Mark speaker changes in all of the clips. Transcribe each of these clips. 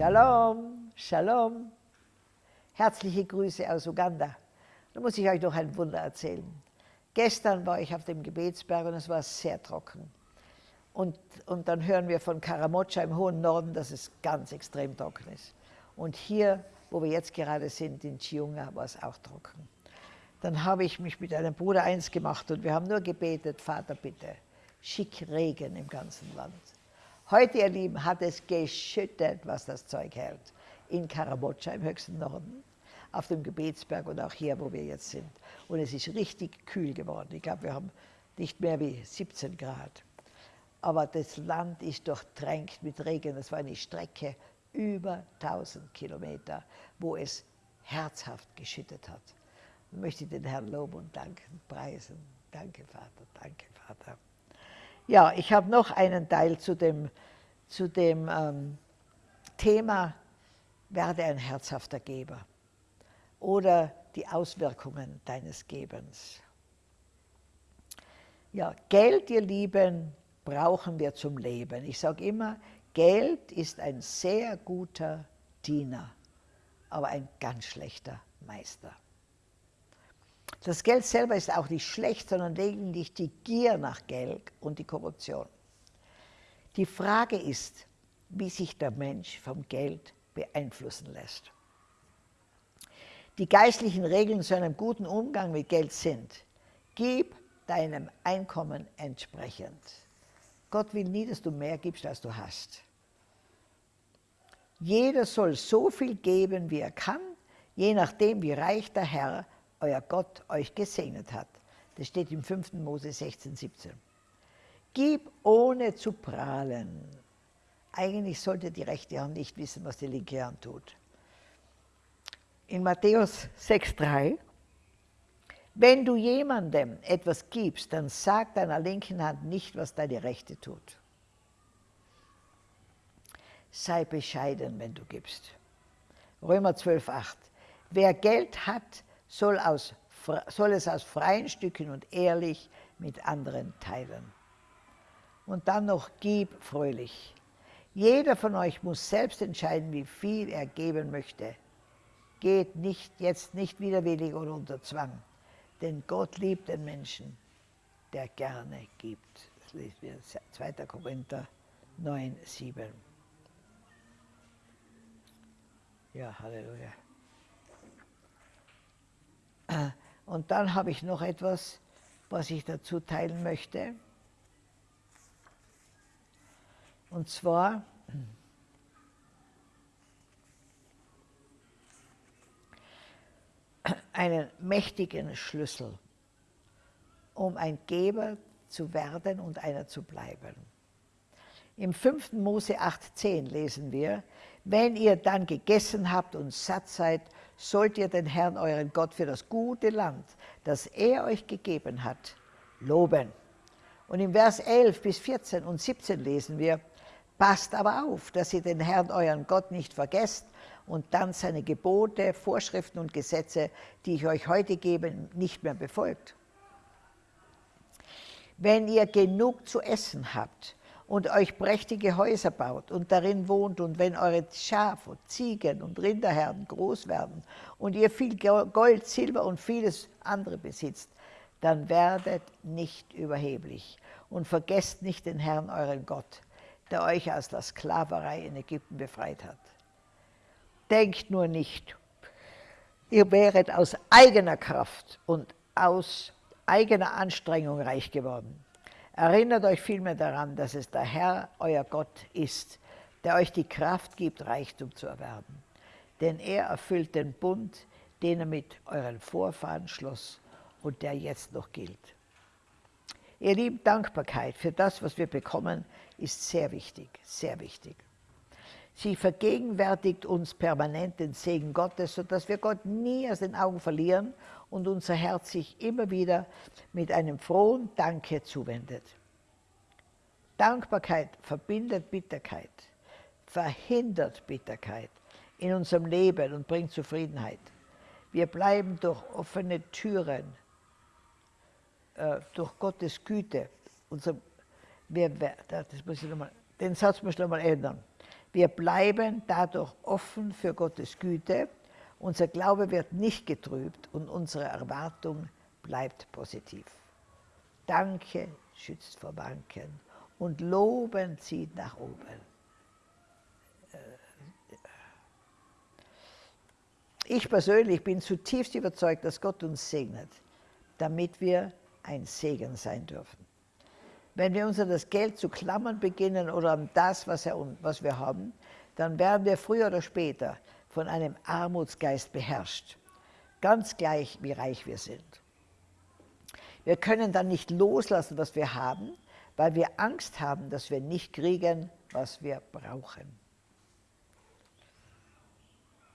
Speaker 1: Shalom, Shalom. Herzliche Grüße aus Uganda. Da muss ich euch noch ein Wunder erzählen. Gestern war ich auf dem Gebetsberg und es war sehr trocken. Und, und dann hören wir von Karamocha im hohen Norden, dass es ganz extrem trocken ist. Und hier, wo wir jetzt gerade sind, in Chiunga, war es auch trocken. Dann habe ich mich mit einem Bruder eins gemacht und wir haben nur gebetet, Vater bitte, schick Regen im ganzen Land. Heute, ihr Lieben, hat es geschüttet, was das Zeug hält. In Karamocha im höchsten Norden, auf dem Gebetsberg und auch hier, wo wir jetzt sind. Und es ist richtig kühl geworden. Ich glaube, wir haben nicht mehr wie 17 Grad. Aber das Land ist durchtränkt mit Regen. Das war eine Strecke über 1000 Kilometer, wo es herzhaft geschüttet hat. Ich möchte den Herrn loben und danken, preisen. Danke, Vater, danke, Vater. Ja, ich habe noch einen Teil zu dem, zu dem ähm, Thema, werde ein herzhafter Geber oder die Auswirkungen deines Gebens. Ja, Geld, ihr Lieben, brauchen wir zum Leben. Ich sage immer, Geld ist ein sehr guter Diener, aber ein ganz schlechter Meister. Das Geld selber ist auch nicht schlecht, sondern lediglich die Gier nach Geld und die Korruption. Die Frage ist, wie sich der Mensch vom Geld beeinflussen lässt. Die geistlichen Regeln zu einem guten Umgang mit Geld sind, gib deinem Einkommen entsprechend. Gott will nie, dass du mehr gibst, als du hast. Jeder soll so viel geben, wie er kann, je nachdem, wie reich der Herr, euer Gott, euch gesegnet hat. Das steht im 5. Mose 16, 17. Gib ohne zu prahlen. Eigentlich sollte die rechte Hand nicht wissen, was die linke Hand tut. In Matthäus 6, 3 wenn du jemandem etwas gibst, dann sag deiner linken Hand nicht, was deine rechte tut. Sei bescheiden, wenn du gibst. Römer 12, 8. Wer Geld hat, soll, aus, soll es aus freien Stücken und ehrlich mit anderen teilen. Und dann noch gib fröhlich. Jeder von euch muss selbst entscheiden, wie viel er geben möchte. Geht nicht, jetzt nicht widerwillig oder unter Zwang denn Gott liebt den Menschen, der gerne gibt. Das lesen wir 2. Korinther 9, 7. Ja, Halleluja. Und dann habe ich noch etwas, was ich dazu teilen möchte. Und zwar einen mächtigen Schlüssel, um ein Geber zu werden und einer zu bleiben. Im 5. Mose 8,10 lesen wir, wenn ihr dann gegessen habt und satt seid, sollt ihr den Herrn, euren Gott, für das gute Land, das er euch gegeben hat, loben. Und im Vers 11 bis 14 und 17 lesen wir, passt aber auf, dass ihr den Herrn, euren Gott, nicht vergesst und dann seine Gebote, Vorschriften und Gesetze, die ich euch heute gebe, nicht mehr befolgt. Wenn ihr genug zu essen habt und euch prächtige Häuser baut und darin wohnt und wenn eure Schafe, Ziegen und Rinderherden groß werden und ihr viel Gold, Silber und vieles andere besitzt, dann werdet nicht überheblich und vergesst nicht den Herrn, euren Gott, der euch aus der Sklaverei in Ägypten befreit hat. Denkt nur nicht, ihr wäret aus eigener Kraft und aus eigener Anstrengung reich geworden. Erinnert euch vielmehr daran, dass es der Herr, euer Gott, ist, der euch die Kraft gibt, Reichtum zu erwerben. Denn er erfüllt den Bund, den er mit euren Vorfahren schloss und der jetzt noch gilt. Ihr Lieben, Dankbarkeit für das, was wir bekommen, ist sehr wichtig, sehr wichtig. Sie vergegenwärtigt uns permanent den Segen Gottes, sodass wir Gott nie aus den Augen verlieren und unser Herz sich immer wieder mit einem frohen Danke zuwendet. Dankbarkeit verbindet Bitterkeit, verhindert Bitterkeit in unserem Leben und bringt Zufriedenheit. Wir bleiben durch offene Türen, äh, durch Gottes Güte, unser, wir, das muss ich noch mal, den Satz muss ich nochmal ändern Wir bleiben dadurch offen für Gottes Güte, unser Glaube wird nicht getrübt und unsere Erwartung bleibt positiv. Danke schützt vor Banken und Loben zieht nach oben. Ich persönlich bin zutiefst überzeugt, dass Gott uns segnet, damit wir ein Segen sein dürfen. Wenn wir uns an das Geld zu klammern beginnen oder an das, was, er, was wir haben, dann werden wir früher oder später von einem Armutsgeist beherrscht, ganz gleich wie reich wir sind. Wir können dann nicht loslassen, was wir haben, weil wir Angst haben, dass wir nicht kriegen, was wir brauchen.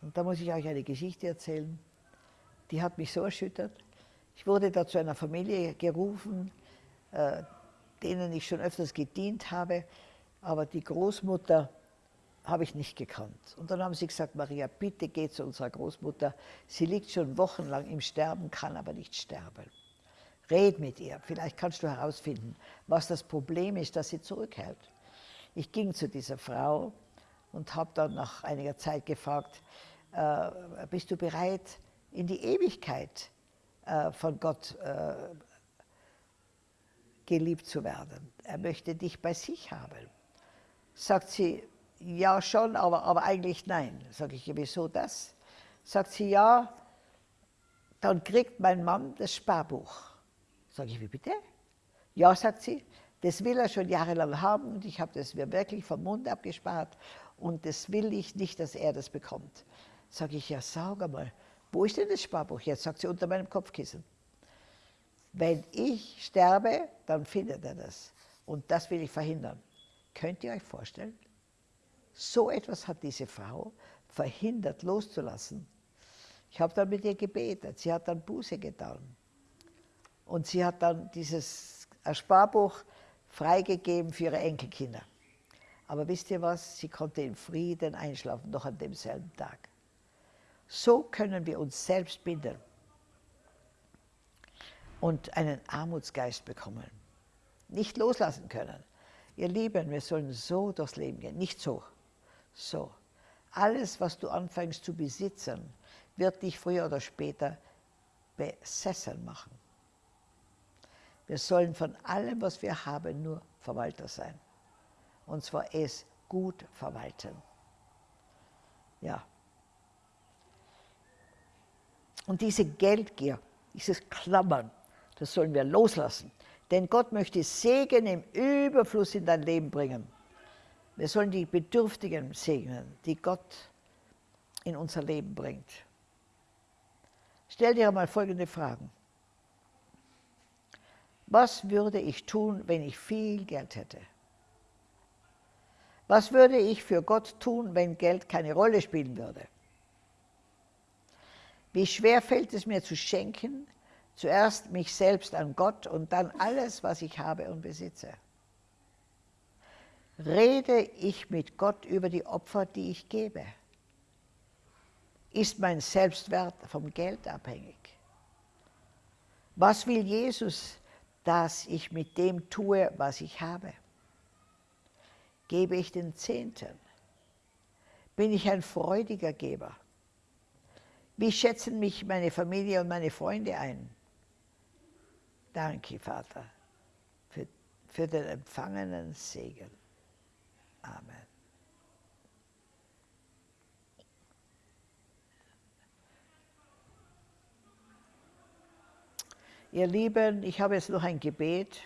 Speaker 1: Und da muss ich euch eine Geschichte erzählen, die hat mich so erschüttert. Ich wurde da zu einer Familie gerufen, äh, denen ich schon öfters gedient habe, aber die Großmutter habe ich nicht gekannt. Und dann haben sie gesagt, Maria, bitte geh zu unserer Großmutter. Sie liegt schon wochenlang im Sterben, kann aber nicht sterben. Red mit ihr, vielleicht kannst du herausfinden, was das Problem ist, das sie zurückhält. Ich ging zu dieser Frau und habe dann nach einiger Zeit gefragt, äh, bist du bereit, in die Ewigkeit äh, von Gott äh, geliebt zu werden. Er möchte dich bei sich haben. Sagt sie, ja schon, aber, aber eigentlich nein. Sag ich, wieso das? Sagt sie, ja, dann kriegt mein Mann das Sparbuch. Sag ich, wie bitte? Ja, sagt sie, das will er schon jahrelang haben und ich habe das mir wirklich vom Mund abgespart und das will ich nicht, dass er das bekommt. Sage ich, ja, sag einmal, wo ist denn das Sparbuch jetzt? Sagt sie, unter meinem Kopfkissen. Wenn ich sterbe, dann findet er das. Und das will ich verhindern. Könnt ihr euch vorstellen? So etwas hat diese Frau verhindert loszulassen. Ich habe dann mit ihr gebetet. Sie hat dann Buße getan. Und sie hat dann dieses Sparbuch freigegeben für ihre Enkelkinder. Aber wisst ihr was? Sie konnte in Frieden einschlafen, noch an demselben Tag. So können wir uns selbst binden und einen Armutsgeist bekommen. Nicht loslassen können. Ihr Lieben, wir sollen so durchs Leben gehen, nicht so, so. Alles, was du anfängst zu besitzen, wird dich früher oder später besessen machen. Wir sollen von allem, was wir haben, nur Verwalter sein. Und zwar es gut verwalten. Ja. Und diese Geldgier, dieses Klammern, das sollen wir loslassen. Denn Gott möchte Segen im Überfluss in dein Leben bringen. Wir sollen die Bedürftigen segnen, die Gott in unser Leben bringt. Stell dir einmal folgende Fragen. Was würde ich tun, wenn ich viel Geld hätte? Was würde ich für Gott tun, wenn Geld keine Rolle spielen würde? Wie schwer fällt es mir zu schenken, zuerst mich selbst an Gott und dann alles, was ich habe und besitze. Rede ich mit Gott über die Opfer, die ich gebe? Ist mein Selbstwert vom Geld abhängig? Was will Jesus, dass ich mit dem tue, was ich habe? Gebe ich den Zehnten? Bin ich ein freudiger Geber? Wie schätzen mich meine Familie und meine Freunde ein? Danke, Vater, für, für den empfangenen Segen. Amen. Ihr Lieben, ich habe jetzt noch ein Gebet.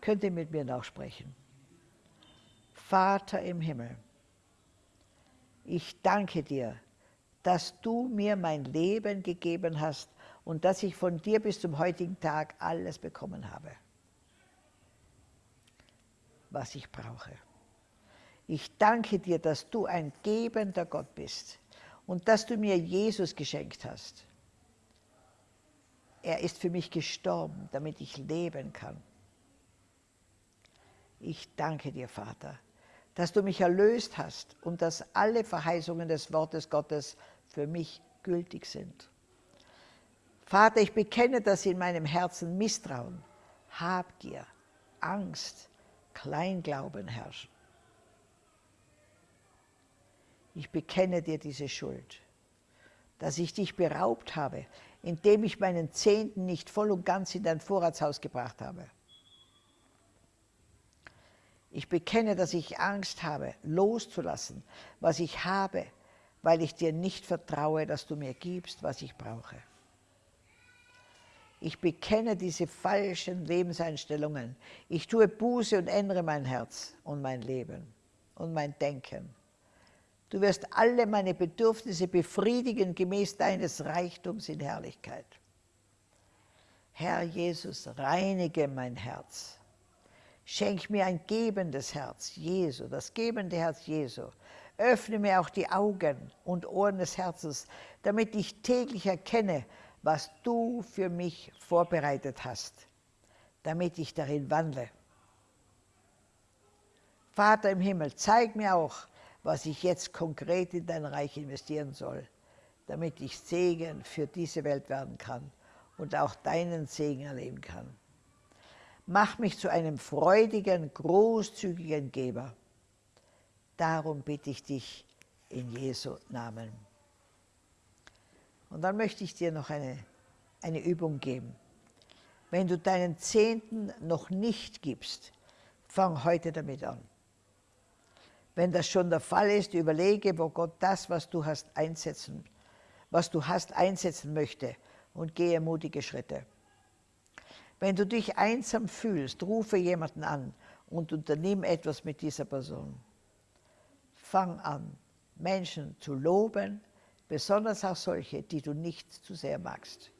Speaker 1: Könnt ihr mit mir nachsprechen? Vater im Himmel, ich danke dir, dass du mir mein Leben gegeben hast und dass ich von dir bis zum heutigen Tag alles bekommen habe, was ich brauche. Ich danke dir, dass du ein gebender Gott bist und dass du mir Jesus geschenkt hast. Er ist für mich gestorben, damit ich leben kann. Ich danke dir, Vater, dass du mich erlöst hast und dass alle Verheißungen des Wortes Gottes für mich gültig sind. Vater, ich bekenne, dass in meinem Herzen Misstrauen, Habgier, Angst, Kleinglauben herrschen. Ich bekenne dir diese Schuld, dass ich dich beraubt habe, indem ich meinen Zehnten nicht voll und ganz in dein Vorratshaus gebracht habe. Ich bekenne, dass ich Angst habe, loszulassen, was ich habe, weil ich dir nicht vertraue, dass du mir gibst, was ich brauche. Ich bekenne diese falschen Lebenseinstellungen. Ich tue Buße und ändere mein Herz und mein Leben und mein Denken. Du wirst alle meine Bedürfnisse befriedigen gemäß deines Reichtums in Herrlichkeit. Herr Jesus, reinige mein Herz. Schenk mir ein gebendes Herz, Jesu, das gebende Herz Jesu. Öffne mir auch die Augen und Ohren des Herzens, damit ich täglich erkenne, was du für mich vorbereitet hast, damit ich darin wandle. Vater im Himmel, zeig mir auch, was ich jetzt konkret in dein Reich investieren soll, damit ich Segen für diese Welt werden kann und auch deinen Segen erleben kann. Mach mich zu einem freudigen, großzügigen Geber. Darum bitte ich dich in Jesu Namen. Und dann möchte ich dir noch eine, eine Übung geben. Wenn du deinen Zehnten noch nicht gibst, fang heute damit an. Wenn das schon der Fall ist, überlege, wo Gott das, was du hast, einsetzen, was du hast, einsetzen möchte und gehe mutige Schritte. Wenn du dich einsam fühlst, rufe jemanden an und unternimm etwas mit dieser Person. Fang an, Menschen zu loben, besonders auch solche, die du nicht zu sehr magst.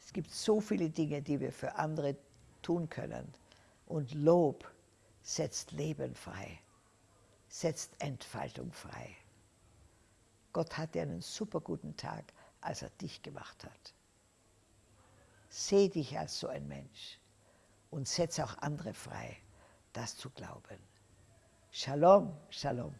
Speaker 1: Es gibt so viele Dinge, die wir für andere tun können. Und Lob setzt Leben frei, setzt Entfaltung frei. Gott hatte einen super guten Tag, als er dich gemacht hat. Seh dich als so ein Mensch und setz auch andere frei, das zu glauben. Shalom, Shalom.